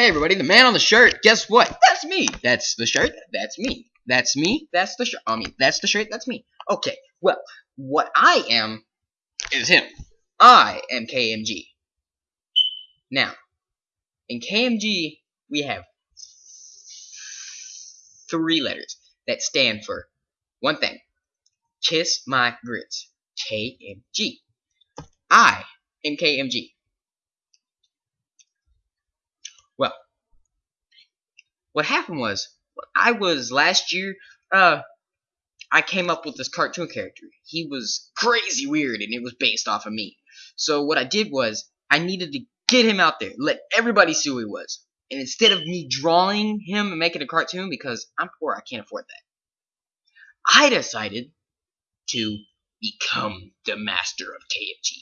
Hey everybody, the man on the shirt, guess what? That's me. That's the shirt, that's me. That's me, that's the shirt. I mean, that's the shirt, that's me. Okay, well, what I am is him. I am KMG. Now, in KMG, we have three letters that stand for one thing. Kiss my grits. KMG. I am KMG. Well, what happened was, I was last year, uh, I came up with this cartoon character. He was crazy weird, and it was based off of me. So what I did was, I needed to get him out there, let everybody see who he was. And instead of me drawing him and making a cartoon, because I'm poor, I can't afford that, I decided to become the master of KMG.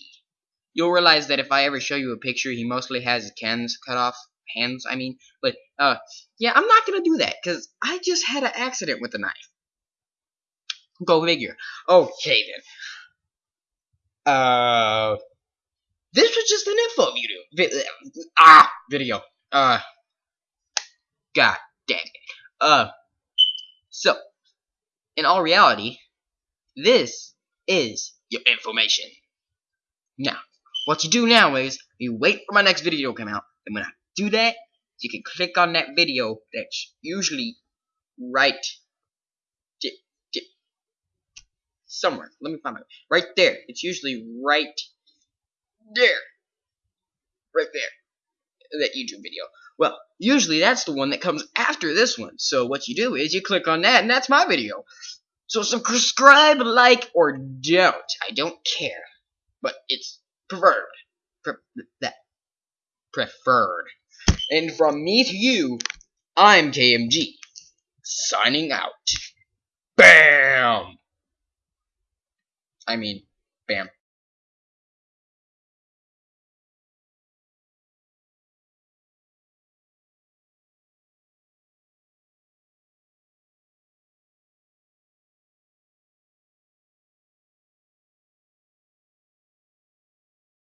You'll realize that if I ever show you a picture, he mostly has his hands cut off. Hands, I mean. But, uh, yeah, I'm not gonna do that, because I just had an accident with the knife. Go figure. Okay, then. Uh, this was just an info video. Vi ah, video. Uh, god dang it. Uh, so, in all reality, this is your information. Now, what you do now is, you wait for my next video to come out, and when I do that, you can click on that video that's usually right somewhere. Let me find it. Right there. It's usually right there. Right there. That YouTube video. Well, usually that's the one that comes after this one. So what you do is you click on that and that's my video. So subscribe, like, or don't. I don't care. But it's preferred. Pre that. Preferred. And from me to you, I'm KMG. Signing out. BAM! I mean, bam.